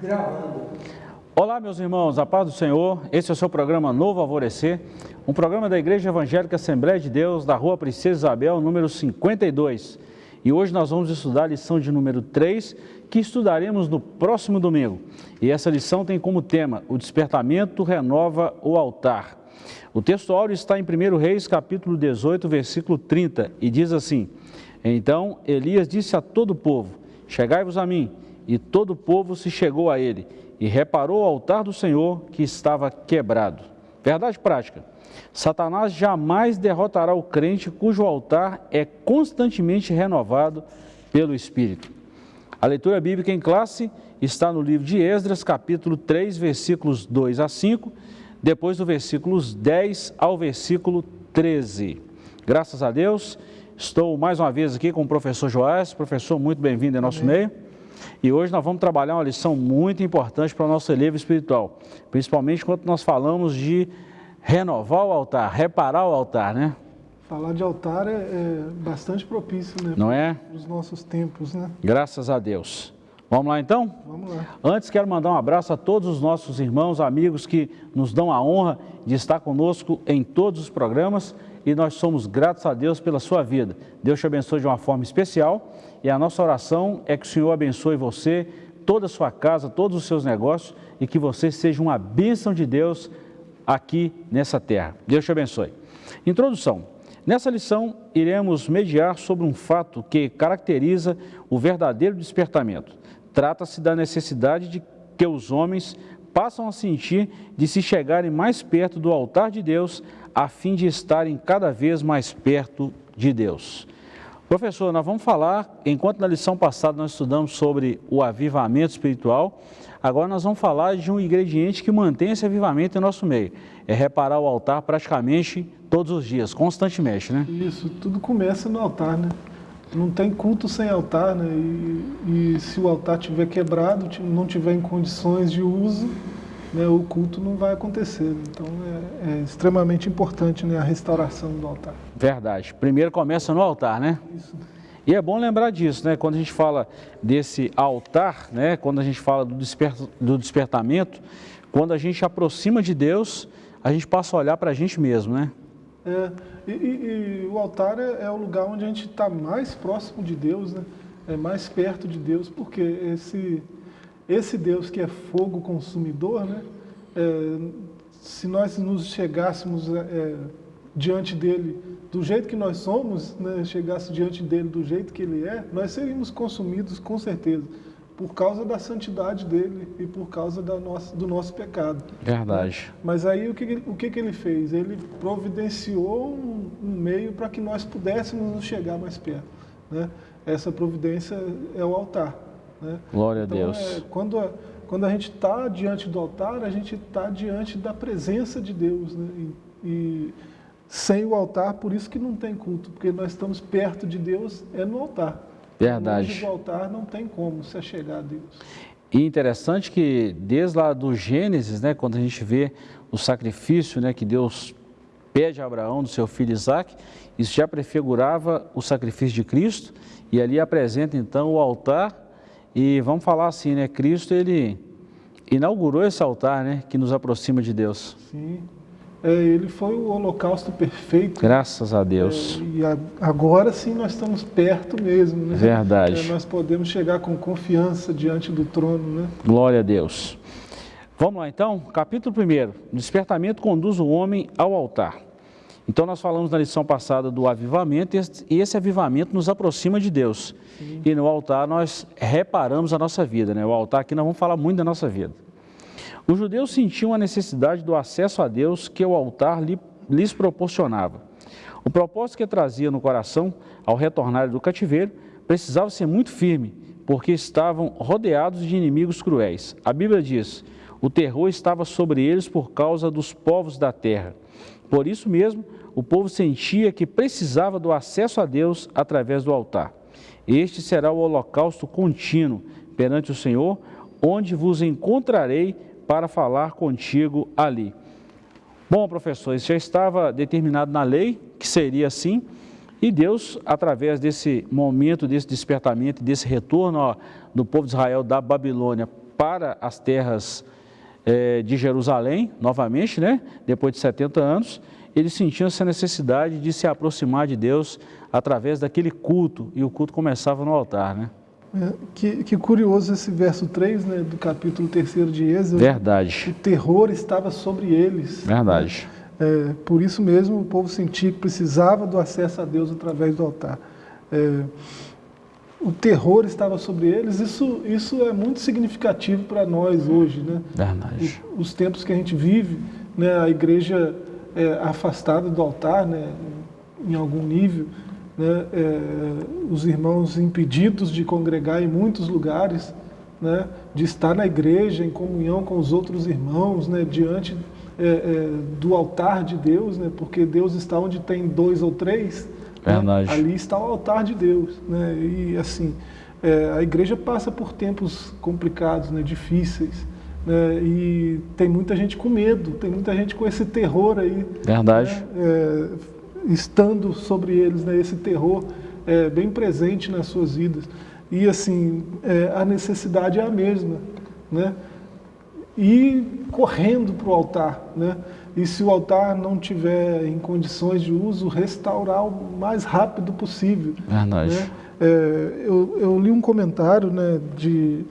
Gravando. Olá, meus irmãos, a paz do Senhor. Esse é o seu programa Novo Alvorecer, um programa da Igreja Evangélica Assembleia de Deus, da Rua Princesa Isabel, número 52. E hoje nós vamos estudar a lição de número 3, que estudaremos no próximo domingo. E essa lição tem como tema: O despertamento renova o altar. O texto áureo está em 1 Reis, capítulo 18, versículo 30, e diz assim: Então Elias disse a todo o povo: Chegai-vos a mim. E todo o povo se chegou a ele e reparou o altar do Senhor que estava quebrado. Verdade prática. Satanás jamais derrotará o crente cujo altar é constantemente renovado pelo Espírito. A leitura bíblica em classe está no livro de Esdras, capítulo 3, versículos 2 a 5, depois do versículos 10 ao versículo 13. Graças a Deus, estou mais uma vez aqui com o professor Joás. Professor, muito bem-vindo em nosso Amém. meio. E hoje nós vamos trabalhar uma lição muito importante para o nosso elevo espiritual, principalmente quando nós falamos de renovar o altar, reparar o altar, né? Falar de altar é, é bastante propício, né? Não é? Os nossos tempos, né? Graças a Deus. Vamos lá então? Vamos lá. Antes quero mandar um abraço a todos os nossos irmãos, amigos que nos dão a honra de estar conosco em todos os programas e nós somos gratos a Deus pela sua vida. Deus te abençoe de uma forma especial e a nossa oração é que o Senhor abençoe você, toda a sua casa, todos os seus negócios e que você seja uma bênção de Deus aqui nessa terra. Deus te abençoe. Introdução. Nessa lição, iremos mediar sobre um fato que caracteriza o verdadeiro despertamento. Trata-se da necessidade de que os homens passam a sentir de se chegarem mais perto do altar de Deus a fim de estarem cada vez mais perto de Deus. Professor, nós vamos falar, enquanto na lição passada nós estudamos sobre o avivamento espiritual, agora nós vamos falar de um ingrediente que mantém esse avivamento em nosso meio. É reparar o altar praticamente todos os dias, constantemente, né? Isso, tudo começa no altar, né? Não tem culto sem altar, né? E, e se o altar estiver quebrado, não tiver em condições de uso, né, o culto não vai acontecer. Então é, é, extremamente importante né, a restauração do altar. Verdade. Primeiro começa no altar, né? Isso. E é bom lembrar disso, né? Quando a gente fala desse altar, né? Quando a gente fala do, desper, do despertamento, quando a gente aproxima de Deus, a gente passa a olhar para a gente mesmo, né? É, e, e, e o altar é, é, o lugar onde a gente está mais próximo de Deus, né? É mais perto de Deus, porque esse esse Deus que é fogo consumidor, né? É, se nós nos chegássemos é, é, diante dele do jeito que nós somos, né, chegasse diante dele do jeito que ele é, nós seríamos consumidos com certeza, por causa da santidade dele e por causa da nossa, do nosso pecado. Verdade. Né? Mas aí o que, o que, que ele fez? Ele providenciou um, um meio para que nós pudéssemos nos chegar mais perto. Né? Essa providência é o altar. Né? Glória então, a Deus. É, quando, a, quando a gente está diante do altar, a gente está diante da presença de Deus. Né? E, e, sem o altar, por isso que não tem culto, porque nós estamos perto de Deus, é no altar. Verdade. Longe do altar não tem como se chegar a Deus. E interessante que desde lá do Gênesis, né, quando a gente vê o sacrifício né, que Deus pede a Abraão do seu filho Isaac, isso já prefigurava o sacrifício de Cristo, e ali apresenta então o altar e vamos falar assim, né? Cristo, ele inaugurou esse altar, né? Que nos aproxima de Deus. Sim. É, ele foi o holocausto perfeito. Graças a Deus. É, e a, agora sim nós estamos perto mesmo, né? Verdade. É, nós podemos chegar com confiança diante do trono, né? Glória a Deus. Vamos lá então, capítulo 1. Despertamento conduz o homem ao altar. Então nós falamos na lição passada do avivamento e esse avivamento nos aproxima de Deus. Sim. E no altar nós reparamos a nossa vida, né? O altar aqui nós vamos falar muito da nossa vida. Os judeus sentiam a necessidade do acesso a Deus que o altar lhes proporcionava. O propósito que trazia no coração ao retornar do cativeiro precisava ser muito firme, porque estavam rodeados de inimigos cruéis. A Bíblia diz: o terror estava sobre eles por causa dos povos da terra. Por isso mesmo, o povo sentia que precisava do acesso a Deus através do altar. Este será o holocausto contínuo perante o Senhor, onde vos encontrarei para falar contigo ali. Bom, professor, isso já estava determinado na lei que seria assim, e Deus, através desse momento, desse despertamento, desse retorno ó, do povo de Israel da Babilônia para as terras é, de Jerusalém, novamente, né? depois de 70 anos, eles sentiam essa necessidade de se aproximar de Deus através daquele culto, e o culto começava no altar. Né? É, que, que, curioso esse verso 3 né, do capítulo 3 de Êxodo. Verdade. O terror estava sobre eles. Verdade. É, por isso mesmo o povo sentia que precisava do acesso a Deus através do altar. É, o terror estava sobre eles, isso, isso é muito significativo para nós hoje. Né? Verdade. Os, os tempos que a gente vive, né, a igreja é, afastada do altar, né, em algum nível, né, é, os irmãos impedidos de congregar em muitos lugares, né, de estar na igreja em comunhão com os outros irmãos, né, diante é, é, do altar de Deus, né, porque Deus está onde tem dois ou três, né, ali está o altar de Deus. Né, e assim, é, a igreja passa por tempos complicados, né, difíceis, né, e tem muita gente com medo, tem muita gente com esse terror aí. Verdade. Né, é, estando sobre eles, né, esse terror é, bem presente nas suas vidas. E assim, é, a necessidade é a mesma, né? E correndo para o altar, né? E se o altar não tiver em condições de uso, restaurar o mais rápido possível. Verdade. Né? É, eu, eu, li um comentário né, de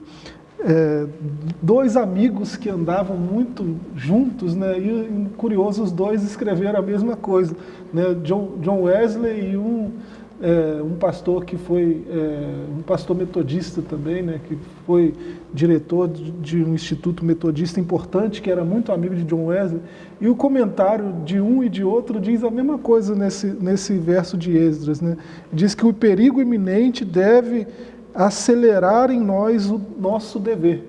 é, dois amigos que andavam muito juntos, né, e curioso, os dois escreveram a mesma coisa, né, John, John Wesley e um, é, um pastor que foi, é, um pastor metodista também, né, que foi diretor de, um instituto metodista importante, que era muito amigo de John Wesley, e o comentário de um e de outro diz a mesma coisa nesse, nesse verso de Esdras, né, diz que o perigo iminente deve acelerar em nós o nosso dever.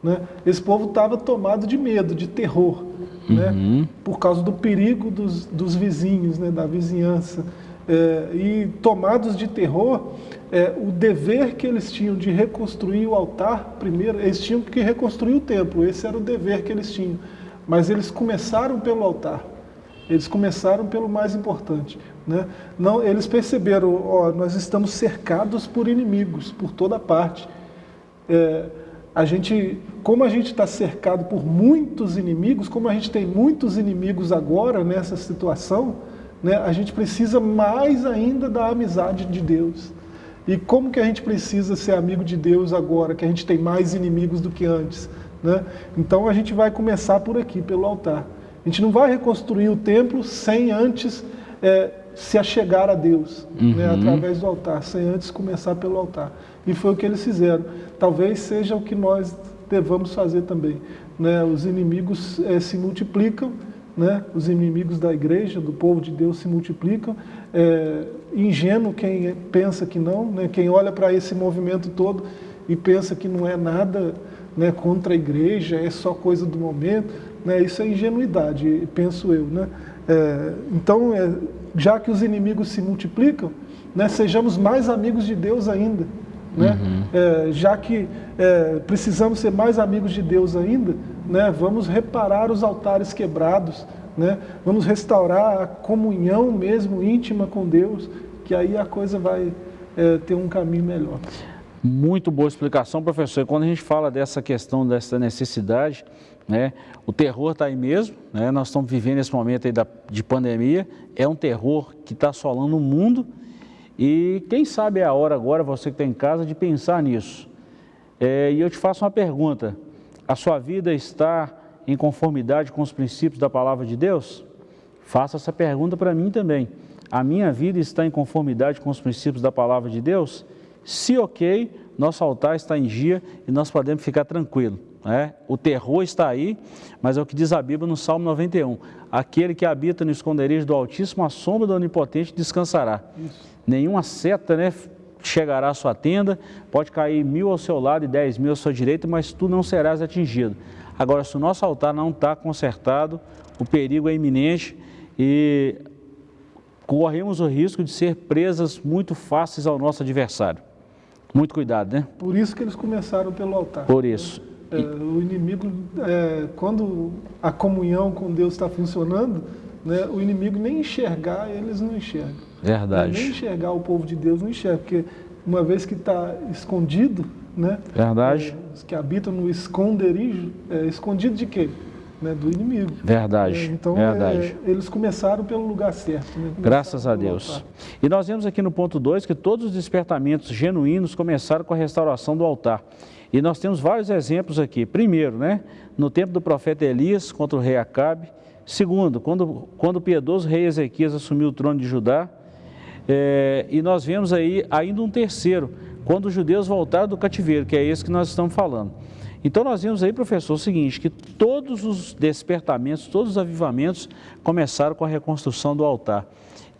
Né? Esse povo estava tomado de medo, de terror, né? uhum. né? por causa do perigo dos, dos vizinhos, né? da vizinhança. É, e tomados de terror, é, o dever que eles tinham de reconstruir o altar, primeiro, eles tinham que reconstruir o templo, esse era o dever que eles tinham. Mas eles começaram pelo altar, eles começaram pelo mais importante. Né? Não, eles perceberam, ó, nós estamos cercados por inimigos, por toda parte. É, a gente, como a gente está cercado por muitos inimigos, como a gente tem muitos inimigos agora nessa situação, né, a gente precisa mais ainda da amizade de Deus. E como que a gente precisa ser amigo de Deus agora, que a gente tem mais inimigos do que antes? Né? Então a gente vai começar por aqui, pelo altar. A gente não vai reconstruir o templo sem antes é, se achegar a Deus, né, uhum. né, através do altar, sem antes começar pelo altar. E foi o que eles fizeram. Talvez seja o que nós devamos fazer também. Né? Os inimigos é, se multiplicam, né? os inimigos da igreja, do povo de Deus se multiplicam. É, ingênuo quem pensa que não, né? quem olha para esse movimento todo e pensa que não é nada né, contra a igreja, é só coisa do momento. Né? Isso é ingenuidade, penso eu. Né? É, então, é, já que os inimigos se multiplicam, né, sejamos mais amigos de Deus ainda. Né? Uhum. É, já que é, precisamos ser mais amigos de Deus ainda, né, vamos reparar os altares quebrados, né? vamos restaurar a comunhão mesmo íntima com Deus, que aí a coisa vai é, ter um caminho melhor. Muito boa explicação, professor. Quando a gente fala dessa questão, dessa necessidade, né? O terror está aí mesmo, né? nós estamos vivendo esse momento aí da, de pandemia, é um terror que está assolando o mundo e quem sabe é a hora agora, você que está em casa, de pensar nisso. É, e eu te faço uma pergunta, a sua vida está em conformidade com os princípios da palavra de Deus? Faça essa pergunta para mim também. A minha vida está em conformidade com os princípios da palavra de Deus? Se ok, nosso altar está em dia e nós podemos ficar tranquilos. Né? O terror está aí, mas é o que diz a Bíblia no Salmo 91. Aquele que habita no esconderijo do Altíssimo, a sombra do Onipotente descansará. Isso. Nenhuma seta né, chegará à sua tenda, pode cair mil ao seu lado e dez mil à sua direita, mas tu não serás atingido. Agora, se o nosso altar não está consertado, o perigo é iminente e corremos o risco de ser presas muito fáceis ao nosso adversário. Muito cuidado, né? Por isso que eles começaram pelo altar. Por isso. É, o inimigo, é, quando a comunhão com Deus está funcionando, né, o inimigo nem enxergar, eles não enxergam. Verdade. Nem enxergar o povo de Deus não enxerga, porque uma vez que está escondido, né? Verdade. É, os que habitam no esconderijo, é, escondido de quê? Né, do inimigo. Verdade. É, então, verdade. É, eles começaram pelo lugar certo. Né? Graças a Deus. Altar. E nós vemos aqui no ponto 2 que todos os despertamentos genuínos começaram com a restauração do altar. E nós temos vários exemplos aqui. Primeiro, né, no tempo do profeta Elias contra o rei Acabe. Segundo, quando, quando o piedoso rei Ezequias assumiu o trono de Judá. É, e nós vemos aí ainda um terceiro, quando os judeus voltaram do cativeiro, que é esse que nós estamos falando. Então nós vimos aí, professor, o seguinte, que todos os despertamentos, todos os avivamentos começaram com a reconstrução do altar.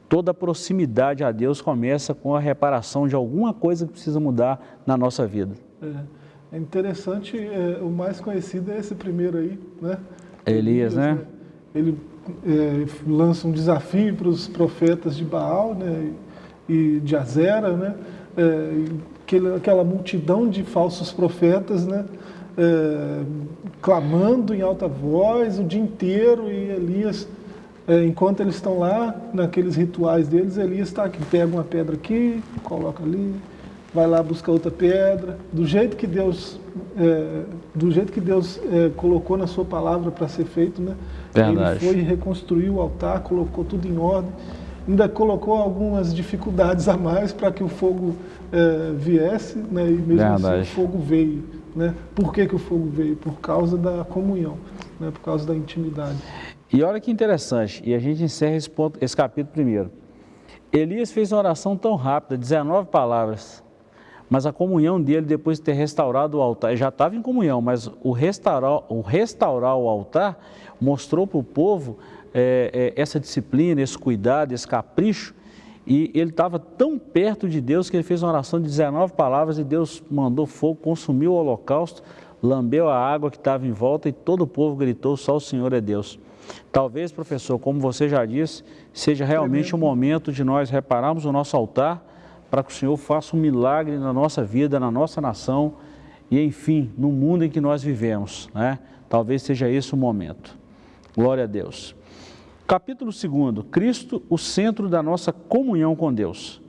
Toda a proximidade a Deus começa com a reparação de alguma coisa que precisa mudar na nossa vida. É, é interessante, é, o mais conhecido é esse primeiro aí, né? Elias, Elias né? né? Ele é, lança um desafio para os profetas de Baal né? e de Azera, né? É, aquela multidão de falsos profetas, né? é, clamando em alta voz o dia inteiro e Elias, enquanto eles estão lá, naqueles rituais deles, Elias está aqui, pega uma pedra aqui, coloca ali, vai lá buscar outra pedra, do jeito que Deus, é, do jeito que Deus é, colocou na sua palavra para ser feito, né? Verdade. Ele foi reconstruir o altar, colocou tudo em ordem, ainda colocou algumas dificuldades a mais para que o fogo é, viesse, né? E mesmo Verdade. assim o fogo veio. Né? Por que, que o fogo veio? Por causa da comunhão, né? por causa da intimidade. E olha que interessante, e a gente encerra esse, ponto, esse capítulo primeiro. Elias fez uma oração tão rápida, 19 palavras, mas a comunhão dele, depois de ter restaurado o altar, ele já estava em comunhão, mas o restaurar o, restaurar o altar mostrou para o povo é, é, essa disciplina, esse cuidado, esse capricho, e ele estava tão perto de Deus que ele fez uma oração de 19 palavras e Deus mandou fogo, consumiu o holocausto, lambeu a água que estava em volta e todo o povo gritou, só o Senhor é Deus. Talvez, professor, como você já disse, seja realmente o momento de nós repararmos o nosso altar para que o Senhor faça um milagre na nossa vida, na nossa nação e, enfim, no mundo em que nós vivemos. Né? Talvez seja esse o momento. Glória a Deus. Capítulo 2, Cristo, o centro da nossa comunhão com Deus.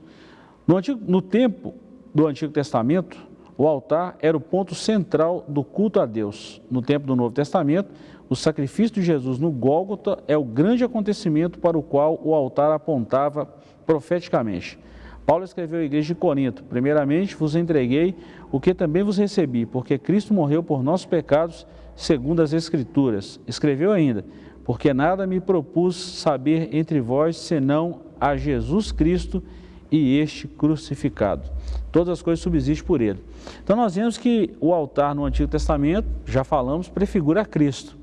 No, antigo, no tempo do Antigo Testamento, o altar era o ponto central do culto a Deus. No tempo do Novo Testamento, o sacrifício de Jesus no Gólgota é o grande acontecimento para o qual o altar apontava profeticamente. Paulo escreveu à igreja de Corinto, primeiramente vos entreguei o que também vos recebi, porque Cristo morreu por nossos pecados, segundo as Escrituras. Escreveu ainda, porque nada me propus saber entre vós senão a Jesus Cristo e este crucificado. Todas as coisas subsistem por ele. Então nós vemos que o altar no Antigo Testamento, já falamos, prefigura Cristo.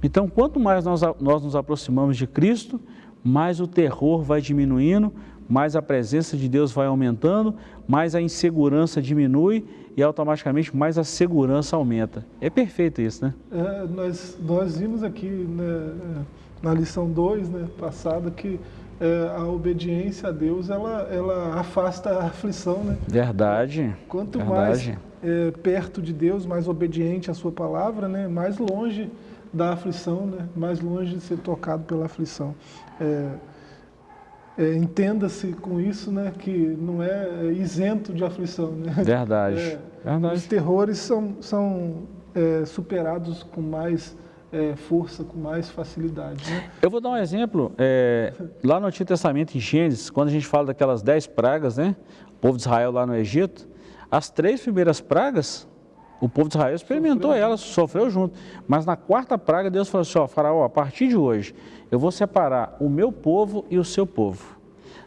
Então quanto mais nós, nós nos aproximamos de Cristo, mais o terror vai diminuindo, mais a presença de Deus vai aumentando, mais a insegurança diminui e automaticamente mais a segurança aumenta. É perfeito isso, né? É, nós, nós vimos aqui né, na lição 2, né, passada, que é, a obediência a Deus, ela, ela afasta a aflição, né? Verdade. Quanto verdade. mais é, perto de Deus, mais obediente à sua palavra, né, mais longe da aflição, né, mais longe de ser tocado pela aflição. É, é, entenda-se com isso né, que não é isento de aflição. Né? Verdade. É, Verdade. Os terrores são, são é, superados com mais é, força, com mais facilidade. Né? Eu vou dar um exemplo. É, lá no Antigo Testamento, em Gênesis, quando a gente fala daquelas dez pragas, né? o povo de Israel lá no Egito, as três primeiras pragas, o povo de Israel experimentou sofreu. elas, sofreu junto. Mas na quarta praga, Deus falou assim, ó, faraó, a partir de hoje, eu vou separar o meu povo e o seu povo.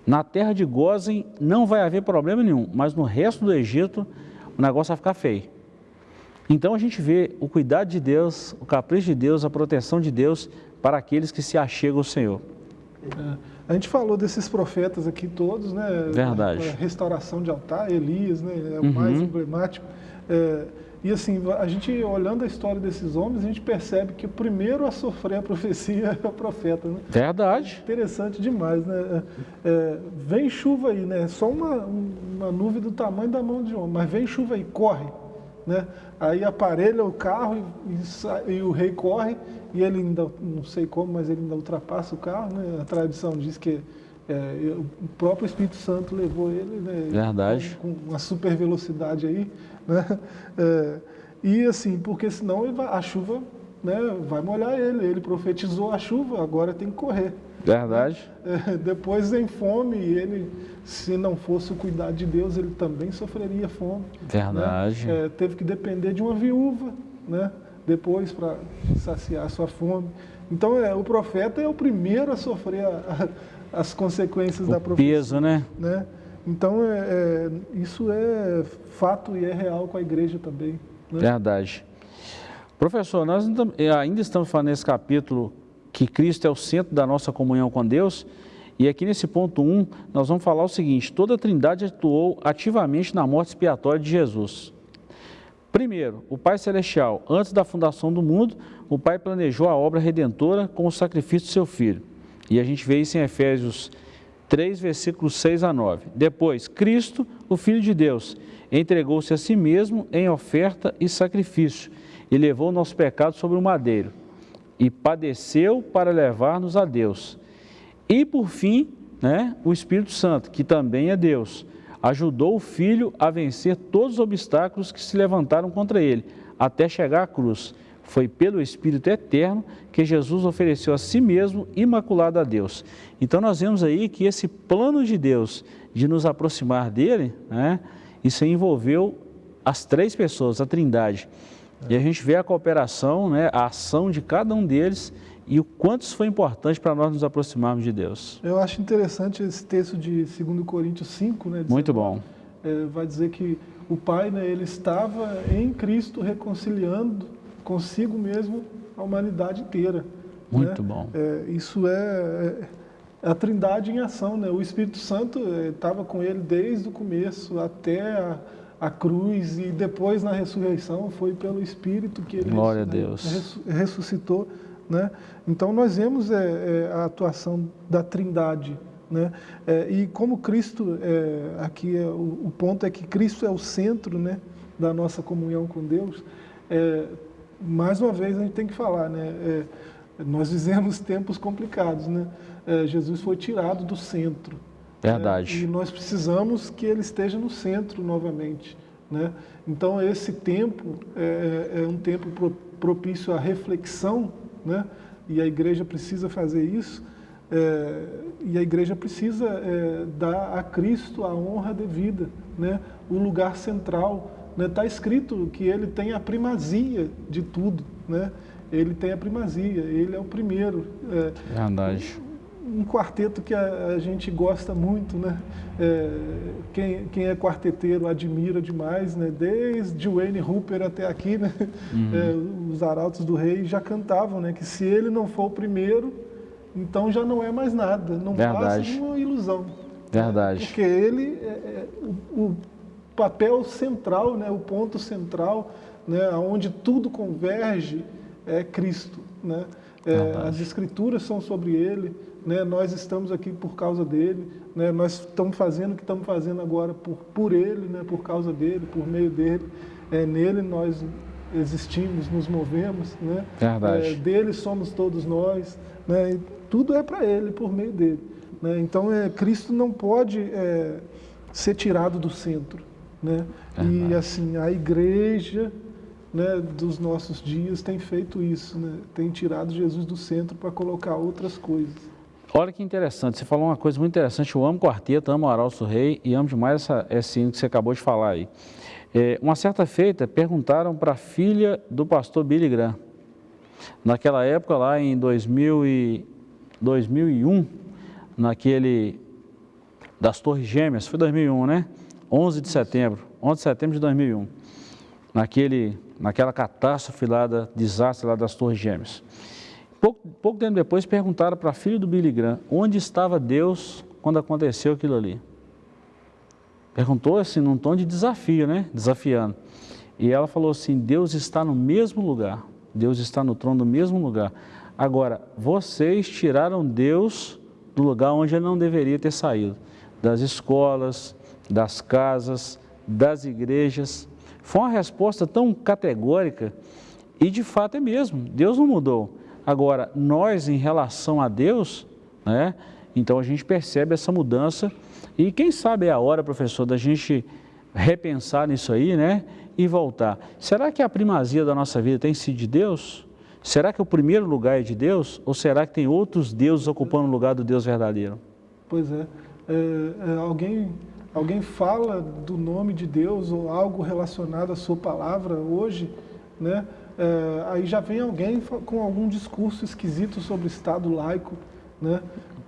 Na terra de Gozen não vai haver problema nenhum, mas no resto do Egito o negócio vai ficar feio. Então a gente vê o cuidado de Deus, o capricho de Deus, a proteção de Deus para aqueles que se achegam ao Senhor. É, a gente falou desses profetas aqui todos, né? Verdade. A restauração de altar, Elias, né? É o uhum. mais emblemático. É, e assim, a gente olhando a história desses homens, a gente percebe que o primeiro a sofrer a profecia é o profeta. Né? Verdade. Interessante demais, né? É, é, vem chuva aí, né? Só uma, uma nuvem do tamanho da mão de homem, mas vem chuva aí, corre. Né? Aí aparelha o carro e, e, e, o rei corre e ele ainda, não sei como, mas ele ainda ultrapassa o carro. Né? A tradição diz que É, o próprio Espírito Santo levou ele, né? Verdade. Com, com uma super velocidade aí, né? É, e assim, porque senão a chuva né, vai molhar ele. Ele profetizou a chuva, agora tem que correr. Verdade. É, depois vem fome e ele, se não fosse o cuidado de Deus, ele também sofreria fome. Verdade. Né? É, teve que depender de uma viúva, né? Depois para saciar a sua fome. Então, é, o profeta é o primeiro a sofrer a, a, as consequências o da profecia. peso, né? né? Então, é, é, isso é fato e é real com a igreja também. Né? Verdade. Professor, nós ainda estamos falando nesse capítulo que Cristo é o centro da nossa comunhão com Deus, e aqui nesse ponto 1, nós vamos falar o seguinte, toda a trindade atuou ativamente na morte expiatória de Jesus. Primeiro, o Pai Celestial, antes da fundação do mundo, o Pai planejou a obra redentora com o sacrifício do seu Filho. E a gente vê isso em Efésios 3, versículos 6 a 9. Depois, Cristo, o Filho de Deus, entregou-se a si mesmo em oferta e sacrifício, e levou o nosso pecado sobre o madeiro, e padeceu para levar-nos a Deus. E por fim, né, o Espírito Santo, que também é Deus, ajudou o Filho a vencer todos os obstáculos que se levantaram contra ele, até chegar à cruz. Foi pelo Espírito Eterno que Jesus ofereceu a si mesmo imaculado a Deus. Então nós vemos aí que esse plano de Deus de nos aproximar dele, né, isso envolveu as três pessoas, a trindade. E a gente vê a cooperação, né, a ação de cada um deles e o quanto isso foi importante para nós nos aproximarmos de Deus. Eu acho interessante esse texto de 2 Coríntios 5, né? Muito bom. É, vai dizer que o Pai, né, ele estava em Cristo reconciliando consigo mesmo a humanidade inteira. Muito né? bom. É, isso é, é, a trindade em ação, né? O Espírito Santo estava é, com ele desde o começo até a a cruz e depois na ressurreição foi pelo Espírito que ele Glória a Deus. ressuscitou. Né? Então nós vemos é, é, a atuação da Trindade. Né? É, e como Cristo, é, aqui é, o, o, ponto é que Cristo é o centro né, da nossa comunhão com Deus, é, mais uma vez a gente tem que falar, né? É, nós vivemos tempos complicados, né? Jesus foi tirado do centro. Verdade. Né? E nós precisamos que ele esteja no centro novamente. Né? Então, esse tempo é, é, é um tempo propício à reflexão, né? e a igreja precisa fazer isso, é, e a igreja precisa é, dar a Cristo a honra devida, né? o lugar central. Está né? Tá escrito que ele tem a primazia de tudo, né? ele tem a primazia, ele é o primeiro. É, Verdade um quarteto que a, a, gente gosta muito, né? É, quem, quem, é quarteteiro admira demais, né? Desde Wayne Hooper até aqui, né? Uhum. É, os Arautos do Rei já cantavam, né? Que se ele não for o primeiro, então já não é mais nada, não Verdade. passa de uma ilusão. Verdade. Porque ele é, é o, o, papel central, né? O ponto central, né? Onde tudo converge é Cristo, né? É, as escrituras são sobre ele, né? nós estamos aqui por causa dele, né? nós estamos fazendo o que estamos fazendo agora por, por ele, né? por causa dele, por meio dele. É, nele nós existimos, nos movemos, né? Verdade. É, dele somos todos nós, né? E tudo é para ele, por meio dele. Né? Então, é, Cristo não pode é, ser tirado do centro. Né? E assim, a igreja né, dos nossos dias tem feito isso, né? tem tirado Jesus do centro para colocar outras coisas. Olha que interessante, você falou uma coisa muito interessante, eu amo quarteto, amo Arauto Rei e amo demais essa, esse hino que você acabou de falar aí. É, uma certa feita, perguntaram para a filha do pastor Billy Graham, naquela época lá em 2000 e, 2001, naquele das Torres Gêmeas, foi 2001, né? 11 de setembro, 11 de setembro de 2001, naquele, naquela catástrofe lá, da, desastre lá das Torres Gêmeas. Pouco, pouco tempo depois perguntaram para a filha do Billy Graham onde estava Deus quando aconteceu aquilo ali. Perguntou assim num tom de desafio, né? Desafiando. E ela falou assim, Deus está no mesmo lugar. Deus está no trono do mesmo lugar. Agora, vocês tiraram Deus do lugar onde ele não deveria ter saído. Das escolas, das casas, das igrejas. Foi uma resposta tão categórica e de fato é mesmo. Deus não mudou. Agora, nós em relação a Deus, né, Então a gente percebe essa mudança e quem sabe é a hora, professor, da gente repensar nisso aí, né? E voltar. Será que a primazia da nossa vida tem sido de Deus? Será que o primeiro lugar é de Deus? Ou será que tem outros deuses ocupando o lugar do Deus verdadeiro? Pois é. é, é alguém, alguém fala do nome de Deus ou algo relacionado à sua palavra hoje, né? É, aí já vem alguém com algum discurso esquisito sobre o Estado laico, né?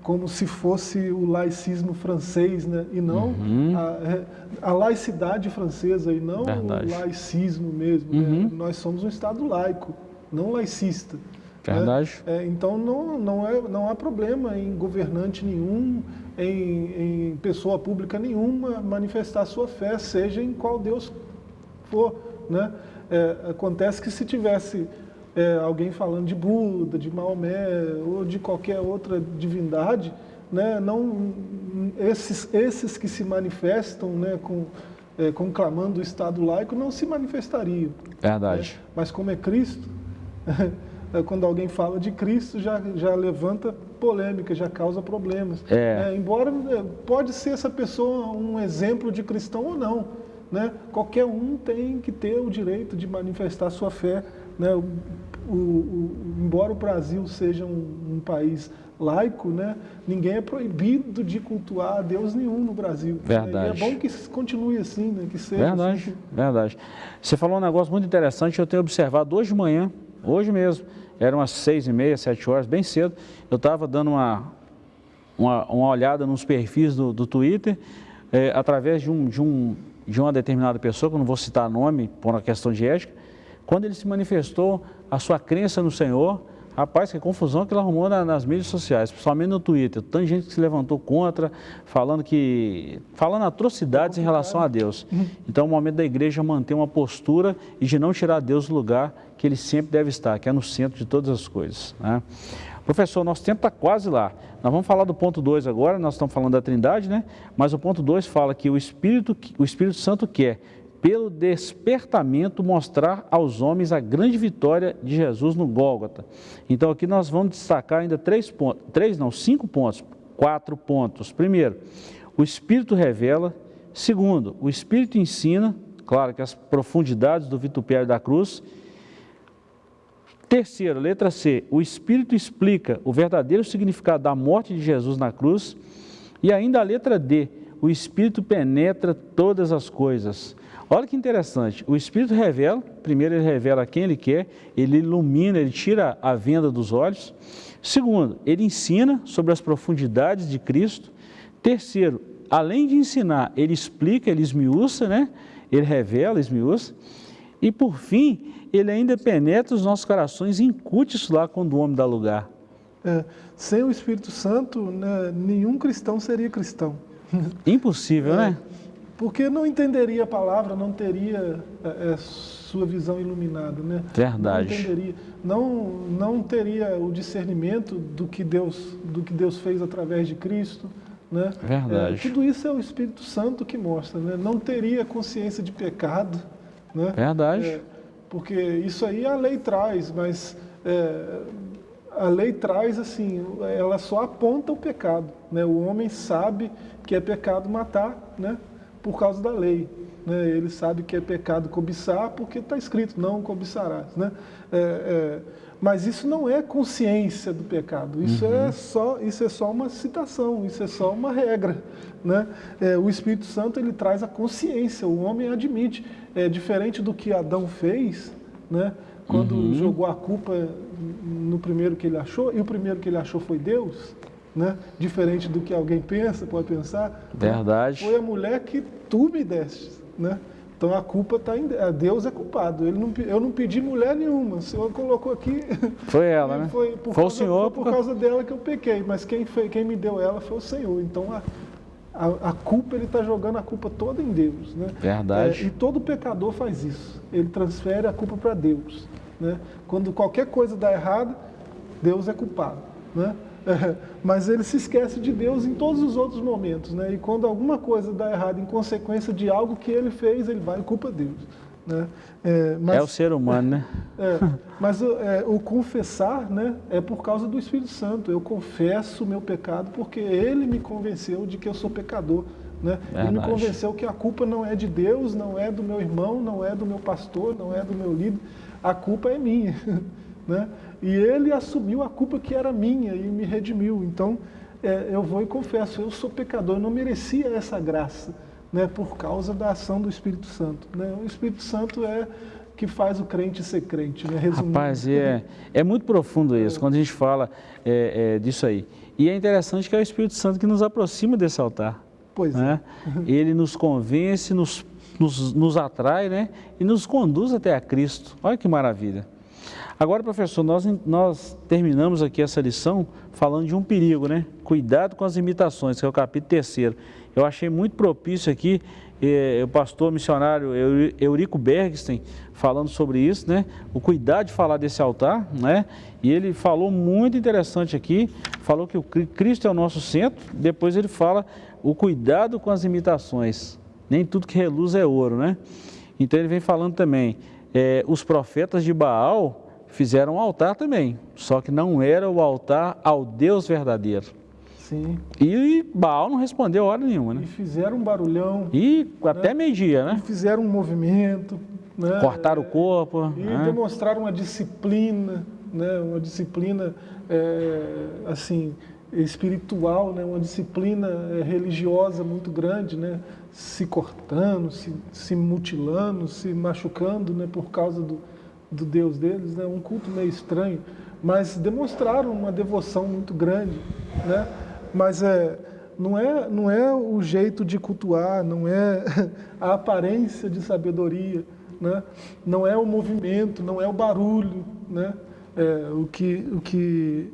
como se fosse o laicismo francês, né? e não uhum. a, é, a, laicidade francesa, e não Verdade. o laicismo mesmo. Né? Uhum. Né? Nós somos um Estado laico, não laicista. Né? Verdade. Né? É, então não, não, é, não há problema em governante nenhum, em, em pessoa pública nenhuma manifestar sua fé, seja em qual Deus for. Né? É, acontece que se tivesse é, alguém falando de Buda, de Maomé ou de qualquer outra divindade, né, não, esses, esses que se manifestam né, com, é, conclamando o Estado laico não se manifestariam. Verdade. Né? Mas como é Cristo, quando alguém fala de Cristo já, já levanta polêmica, já causa problemas. É. É, embora é, pode ser essa pessoa um exemplo de cristão ou não, né? qualquer um tem que ter o direito de manifestar sua fé né? O, o, embora o Brasil seja um, um, país laico, né? ninguém é proibido de cultuar a Deus nenhum no Brasil. Verdade. Né? É bom que continue assim, né? que seja Verdade, assim. verdade. Você falou um negócio muito interessante, eu tenho observado hoje de manhã, hoje mesmo, eram umas seis e meia, sete horas, bem cedo, eu estava dando uma, uma, uma, olhada nos perfis do, do Twitter, é, através de, um, de, um, de uma determinada pessoa, que eu não vou citar nome por uma questão de ética, quando ele se manifestou a sua crença no Senhor, rapaz, que confusão que ele arrumou nas mídias sociais, principalmente no Twitter. Tanta gente que se levantou contra, falando que falando atrocidades em relação a Deus. Então, é o momento da igreja manter uma postura e de não tirar Deus do lugar que ele sempre deve estar, que é no centro de todas as coisas. Né? Professor, nosso tempo está quase lá. Nós vamos falar do ponto 2 agora, nós estamos falando da Trindade, né? Mas o ponto 2 fala que o Espírito, o Espírito Santo quer pelo despertamento mostrar aos homens a grande vitória de Jesus no Gólgota. Então aqui nós vamos destacar ainda três pontos, três não, cinco pontos, quatro pontos. Primeiro, o Espírito revela. Segundo, o Espírito ensina, claro que as profundidades do vitupério da cruz. Terceiro, letra C, o Espírito explica o verdadeiro significado da morte de Jesus na cruz. E ainda a letra D, o Espírito penetra todas as coisas. Olha que interessante, o Espírito revela, primeiro ele revela quem ele quer, ele ilumina, ele tira a venda dos olhos. Segundo, ele ensina sobre as profundidades de Cristo. Terceiro, além de ensinar, ele explica, ele esmiuça, né? ele revela, esmiuça. E por fim, ele ainda penetra os nossos corações e incute isso lá quando o homem dá lugar. É, sem o Espírito Santo, né, nenhum cristão seria cristão. Impossível, é. né? porque não entenderia a palavra, não teria é, é, sua visão iluminada, né? Verdade. Não não, não teria o discernimento do que Deus, do que Deus fez através de Cristo, né? Verdade. É, tudo isso é o Espírito Santo que mostra, né? Não teria consciência de pecado, né? Verdade. Porque isso aí a lei traz, mas é, a lei traz assim, ela só aponta o pecado, né? O homem sabe que é pecado matar, né? por causa da lei. Né? Ele sabe que é pecado cobiçar porque está escrito, não cobiçarás. Né? É, é, mas isso não é consciência do pecado, isso, uhum. é só, isso é só uma citação, isso é só uma regra. Né? É, o Espírito Santo ele traz a consciência, o homem admite. É diferente do que Adão fez, né? quando uhum. jogou a culpa no primeiro que ele achou, e o primeiro que ele achou foi Deus né? diferente do que alguém pensa, pode pensar. Verdade. Foi a mulher que tu me deste. Né? Então a culpa está em Deus é culpado. Ele não, eu não pedi mulher nenhuma. O Senhor colocou aqui. Foi ela, né? Foi, por, foi causa, o Senhor. Foi por causa dela que eu pequei. Mas quem, foi, quem me deu ela foi o Senhor. Então a, a, a culpa, ele está jogando a culpa toda em Deus. Né? Verdade. É, e todo pecador faz isso. Ele transfere a culpa para Deus. Né? Quando qualquer coisa dá errado, Deus é culpado. Né? mas ele se esquece de Deus em todos os outros momentos, né? E quando alguma coisa dá errado em consequência de algo que ele fez, ele vai e culpa Deus. Né? É, mas, é o ser humano, né? É, mas é, o confessar né, é por causa do Espírito Santo. Eu confesso o meu pecado porque ele me convenceu de que eu sou pecador. Né? Ele me convenceu que a culpa não é de Deus, não é do meu irmão, não é do meu pastor, não é do meu líder. A culpa é minha. Né? E ele assumiu a culpa que era minha e me redimiu. Então, é, eu vou e confesso, eu sou pecador, eu não merecia essa graça né, por causa da ação do Espírito Santo. Né? O Espírito Santo é que faz o crente ser crente, né? Resumindo. Rapaz, é, é muito profundo isso, é. quando a gente fala é, é, disso aí. E é interessante que é o Espírito Santo que nos aproxima desse altar. Pois né? é. Ele nos convence, nos, nos, nos atrai né? e nos conduz até a Cristo. Olha que maravilha. Agora, professor, nós, nós terminamos aqui essa lição falando de um perigo, né? Cuidado com as imitações, que é o capítulo terceiro. Eu achei muito propício aqui eh, o pastor missionário Eurico Bergstein falando sobre isso, né? O cuidado de falar desse altar, né? E ele falou muito interessante aqui, falou que o Cristo é o nosso centro, depois ele fala o cuidado com as imitações. Nem tudo que reluz é ouro, né? Então ele vem falando também, eh, os profetas de Baal fizeram um altar também, só que não era o altar ao Deus verdadeiro. Sim. E Baal não respondeu hora nenhuma, né? E fizeram um barulhão. E até né? meio-dia, né? E fizeram um movimento. Né? Cortaram o corpo. E né? demonstraram uma disciplina, né? Uma disciplina, é, assim, espiritual, né? Uma disciplina é, religiosa muito grande, né? Se cortando, se, se mutilando, se machucando, né? Por causa do, do Deus deles, né? Um culto meio estranho. Mas demonstraram uma devoção muito grande, né? Mas é, não, é, não é o jeito de cultuar, não é a aparência de sabedoria, né? não é o movimento, não é o barulho. Né? É, o, que, o, que,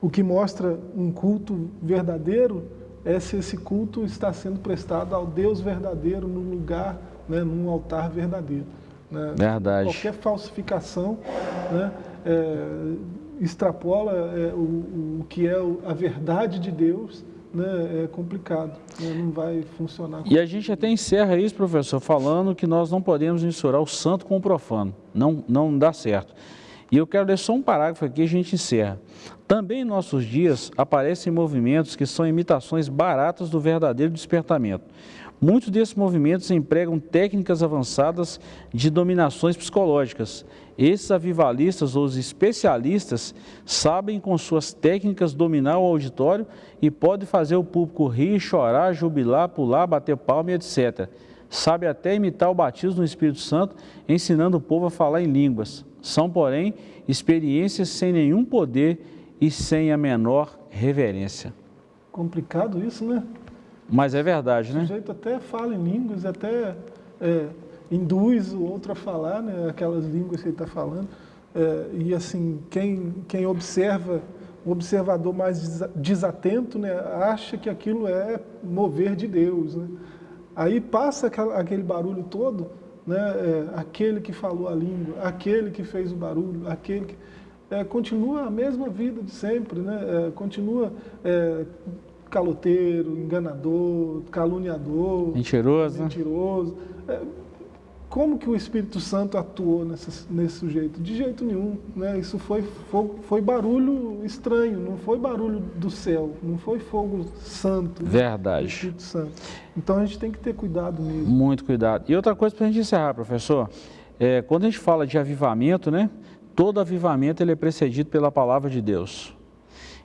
o que mostra um culto verdadeiro é se esse culto está sendo prestado ao Deus verdadeiro num lugar, né, num altar verdadeiro. Né? Verdade. Qualquer falsificação né, é, extrapola é, o, o, que é a verdade de Deus, né, é complicado, né, não vai funcionar. E a gente até encerra isso, professor, falando que nós não podemos misturar o santo com o profano, não, não dá certo. E eu quero ler só um parágrafo aqui e a gente encerra. Também em nossos dias aparecem movimentos que são imitações baratas do verdadeiro despertamento. Muitos desses movimentos empregam técnicas avançadas de dominações psicológicas. Esses avivalistas ou os especialistas sabem com suas técnicas dominar o auditório e podem fazer o público rir, chorar, jubilar, pular, bater palma, etc. Sabe até imitar o batismo no Espírito Santo, ensinando o povo a falar em línguas. São, porém, experiências sem nenhum poder e sem a menor reverência. Complicado isso, né? Mas é verdade, né? O sujeito até fala em línguas, até é, induz o outro a falar, né, aquelas línguas que ele está falando. É, e assim, quem, quem observa, o observador mais desatento, né, acha que aquilo é mover de Deus. Né? Aí passa aquele barulho todo, né, é, aquele que falou a língua, aquele que fez o barulho, aquele que... É, continua a mesma vida de sempre, né? É, continua é, caloteiro, enganador, caluniador, mentiroso. mentiroso. Como que o Espírito Santo atuou nesse, nesse sujeito? De jeito nenhum. Né? Isso foi, foi, foi, barulho estranho, não foi barulho do céu, não foi fogo santo. Verdade. Espírito Santo. Então a gente tem que ter cuidado mesmo. Muito cuidado. E outra coisa para a gente encerrar, professor, é, quando a gente fala de avivamento, né? Todo avivamento ele é precedido pela palavra de Deus.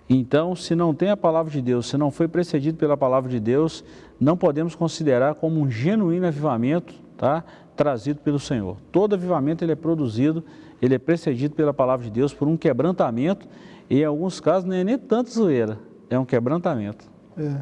Então, se não tem a palavra de Deus, se não foi precedido pela palavra de Deus, não podemos considerar como um genuíno avivamento tá, trazido pelo Senhor. Todo avivamento ele é produzido, ele é precedido pela palavra de Deus por um quebrantamento e em alguns casos não é nem tanto zoeira, é um quebrantamento. É.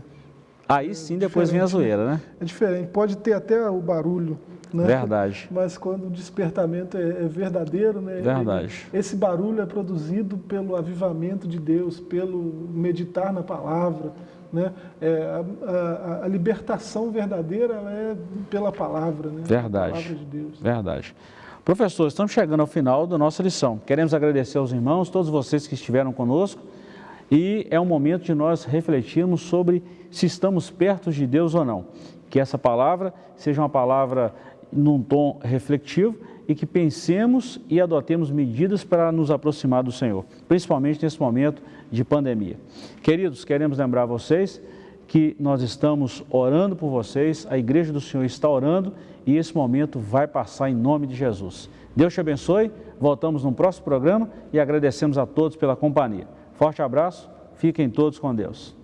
Aí sim depois vem a zoeira, né? É diferente, pode ter até o barulho né? Verdade. Mas quando o despertamento é, é verdadeiro, né? Verdade. Ele, esse barulho é produzido pelo avivamento de Deus, pelo meditar na palavra, né? É, a, a, a, libertação verdadeira é pela palavra, né? Verdade. palavra de Deus. Verdade. Professor, estamos chegando ao final da nossa lição. Queremos agradecer aos irmãos, todos vocês que estiveram conosco, e é um momento de nós refletirmos sobre se estamos perto de Deus ou não. Que essa palavra seja uma palavra num tom reflexivo e que pensemos e adotemos medidas para nos aproximar do Senhor, principalmente nesse momento de pandemia. Queridos, queremos lembrar vocês que nós estamos orando por vocês, a igreja do Senhor está orando e esse momento vai passar em nome de Jesus. Deus te abençoe, voltamos no próximo programa e agradecemos a todos pela companhia. Forte abraço, fiquem todos com Deus.